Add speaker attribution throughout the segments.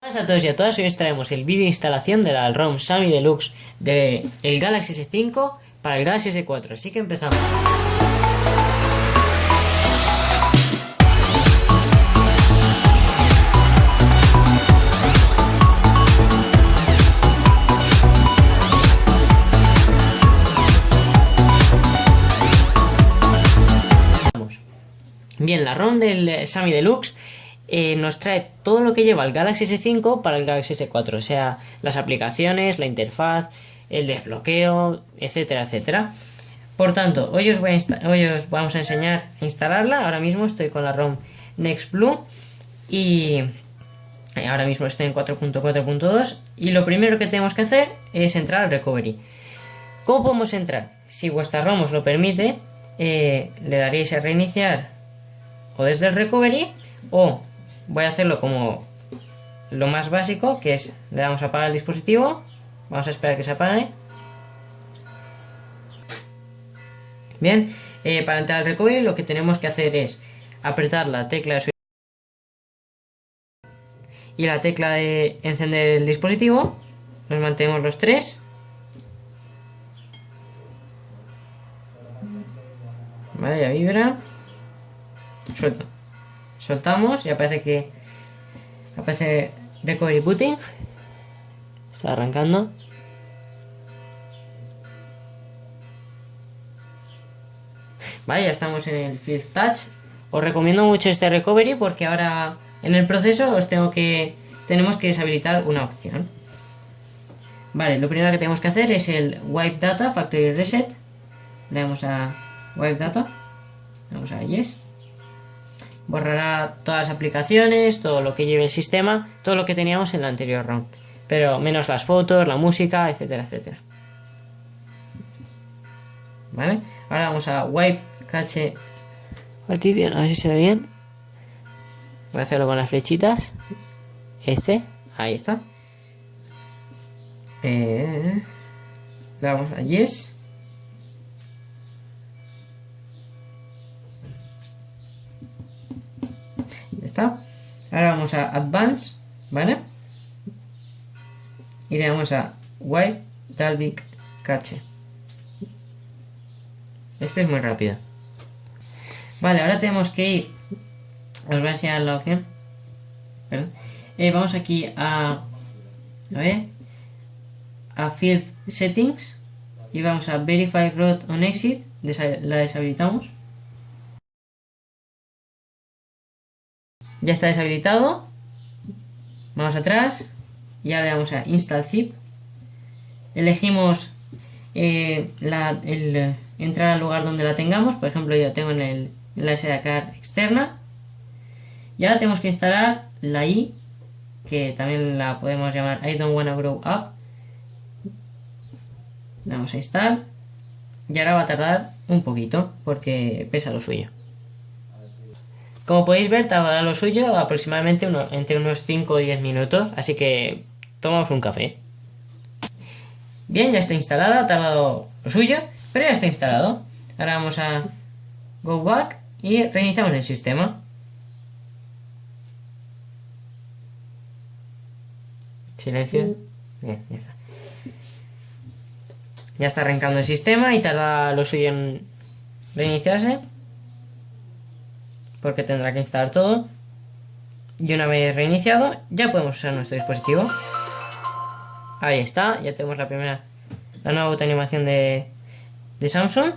Speaker 1: Hola a todos y a todas, hoy os traemos el vídeo de instalación de la ROM Sami Deluxe del el Galaxy S5 para el Galaxy S4, así que empezamos. Bien, la ROM del Sami Deluxe eh, nos trae todo lo que lleva el Galaxy S5 para el Galaxy S4, o sea, las aplicaciones, la interfaz, el desbloqueo, etcétera, etcétera. Por tanto, hoy os, vamos a enseñar a instalarla. Ahora mismo estoy con la ROM NextBlue y ahora mismo estoy en 4.4.2 y lo primero que tenemos que hacer es entrar al recovery. ¿Cómo podemos entrar? Si vuestra ROM os lo permite, eh, le daréis a reiniciar o desde el recovery o voy a hacerlo como lo más básico, que es le damos a apagar el dispositivo, vamos a esperar que se apague. Bien, eh, para entrar al recovery lo que tenemos que hacer es apretar la tecla de y la tecla de encender el dispositivo, nos mantenemos los tres. Vale, ya vibra. Suelto soltamos y aparece que aparece recovery booting. Está arrancando. Vale ya estamos en el field touch. Os recomiendo mucho este recovery porque ahora en el proceso os tengo que tenemos que deshabilitar una opción. Vale lo primero que tenemos que hacer es el wipe data factory reset. Le damos a wipe data. Le damos a yes borrará todas las aplicaciones, todo lo que lleve el sistema, todo lo que teníamos en la anterior ROM. Pero menos las fotos, la música, etcétera, etcétera. ¿Vale? Ahora vamos a wipe cache a ver si se ve bien. Voy a hacerlo con las flechitas. Este, ahí está. Eh, le damos a yes. Ahora vamos a Advance, ¿vale? Y le vamos a Wipe Dalvik Cache. Este es muy rápido. Vale, ahora tenemos que ir. Os voy a enseñar la opción. Eh, vamos aquí a. A ver. A Field Settings. Y vamos a Verify Road on Exit. La deshabilitamos. Ya está deshabilitado. Vamos atrás. Y ahora le damos a Install Zip. Elegimos eh, el, entrar al lugar donde la tengamos. Por ejemplo, yo tengo en, el, la SD card externa. Y ahora tenemos que instalar la I, que también la podemos llamar I don't wanna grow up. Le damos a instalar. Y ahora va a tardar un poquito, porque pesa lo suyo. Como podéis ver, tardará lo suyo aproximadamente entre unos 5 o 10 minutos, así que tomamos un café. Bien, ya está instalada, ha tardado lo suyo, pero ya está instalado. Ahora vamos a Go Back y reiniciamos el sistema. Silencio. Bien, ya está. Ya está arrancando el sistema y tarda lo suyo en reiniciarse porque tendrá que instalar todo. Y una vez reiniciado, ya podemos usar nuestro dispositivo. Ahí está, ya tenemos la primera, la nueva animación de, de Samsung.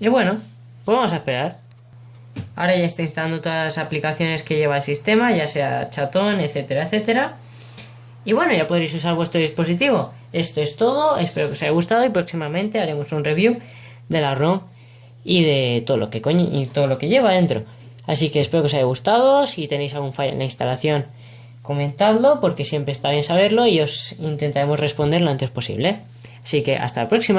Speaker 1: Y bueno, pues vamos a esperar. Ahora ya está instalando todas las aplicaciones que lleva el sistema, ya sea chatón, etcétera, etcétera. Y bueno, ya podréis usar vuestro dispositivo. Esto es todo, espero que os haya gustado y próximamente haremos un review de la ROM y de todo lo que y todo lo que lleva dentro. Así que espero que os haya gustado. Si tenéis algún fallo en la instalación, comentadlo porque siempre está bien saberlo y os intentaremos responder lo antes posible. Así que hasta la próxima.